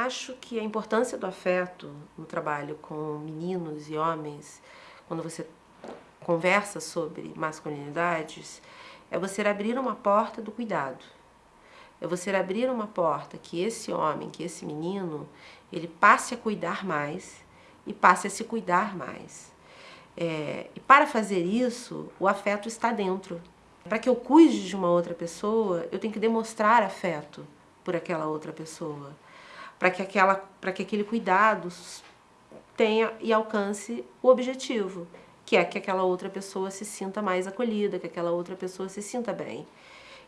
Acho que a importância do afeto no trabalho com meninos e homens, quando você conversa sobre masculinidades, é você abrir uma porta do cuidado. É você abrir uma porta que esse homem, que esse menino, ele passe a cuidar mais e passe a se cuidar mais. É, e para fazer isso, o afeto está dentro. Para que eu cuide de uma outra pessoa, eu tenho que demonstrar afeto por aquela outra pessoa para que, aquela, que aquele cuidado tenha e alcance o objetivo, que é que aquela outra pessoa se sinta mais acolhida, que aquela outra pessoa se sinta bem.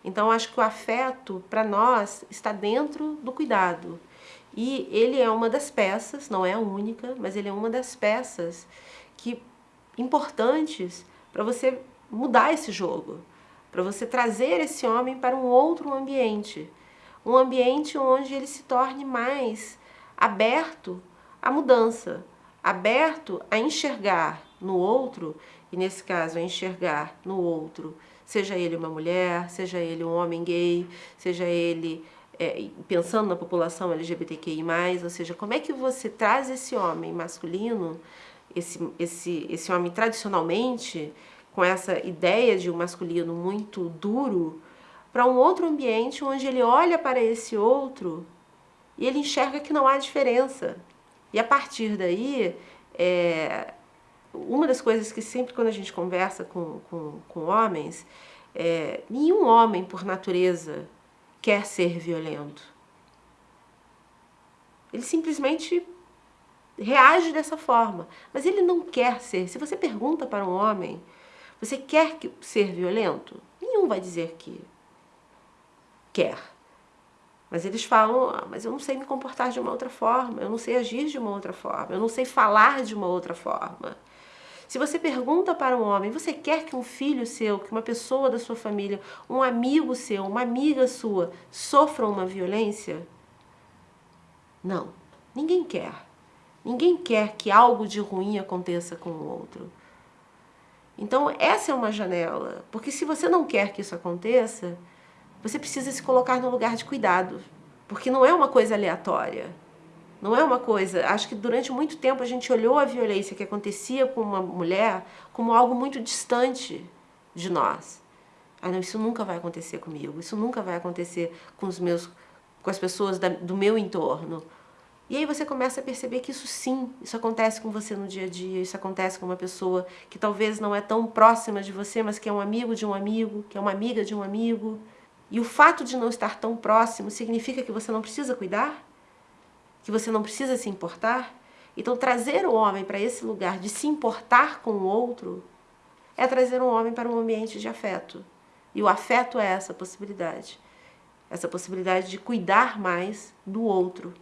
Então, acho que o afeto, para nós, está dentro do cuidado. E ele é uma das peças, não é a única, mas ele é uma das peças que importantes para você mudar esse jogo, para você trazer esse homem para um outro ambiente, um ambiente onde ele se torne mais aberto à mudança, aberto a enxergar no outro, e nesse caso a enxergar no outro, seja ele uma mulher, seja ele um homem gay, seja ele é, pensando na população LGBTQI+, ou seja, como é que você traz esse homem masculino, esse, esse, esse homem tradicionalmente, com essa ideia de um masculino muito duro, para um outro ambiente onde ele olha para esse outro e ele enxerga que não há diferença. E a partir daí, é, uma das coisas que sempre quando a gente conversa com, com, com homens, é, nenhum homem por natureza quer ser violento. Ele simplesmente reage dessa forma, mas ele não quer ser. Se você pergunta para um homem, você quer ser violento? Nenhum vai dizer que quer. Mas eles falam, ah, mas eu não sei me comportar de uma outra forma, eu não sei agir de uma outra forma, eu não sei falar de uma outra forma. Se você pergunta para um homem, você quer que um filho seu, que uma pessoa da sua família, um amigo seu, uma amiga sua, sofra uma violência? Não, ninguém quer. Ninguém quer que algo de ruim aconteça com o outro. Então essa é uma janela, porque se você não quer que isso aconteça, você precisa se colocar no lugar de cuidado, porque não é uma coisa aleatória. Não é uma coisa... Acho que durante muito tempo a gente olhou a violência que acontecia com uma mulher como algo muito distante de nós. Ah, não, isso nunca vai acontecer comigo, isso nunca vai acontecer com os meus com as pessoas da, do meu entorno. E aí você começa a perceber que isso sim, isso acontece com você no dia a dia, isso acontece com uma pessoa que talvez não é tão próxima de você, mas que é um amigo de um amigo, que é uma amiga de um amigo. E o fato de não estar tão próximo significa que você não precisa cuidar? Que você não precisa se importar? Então trazer o homem para esse lugar de se importar com o outro é trazer um homem para um ambiente de afeto. E o afeto é essa possibilidade. Essa possibilidade de cuidar mais do outro.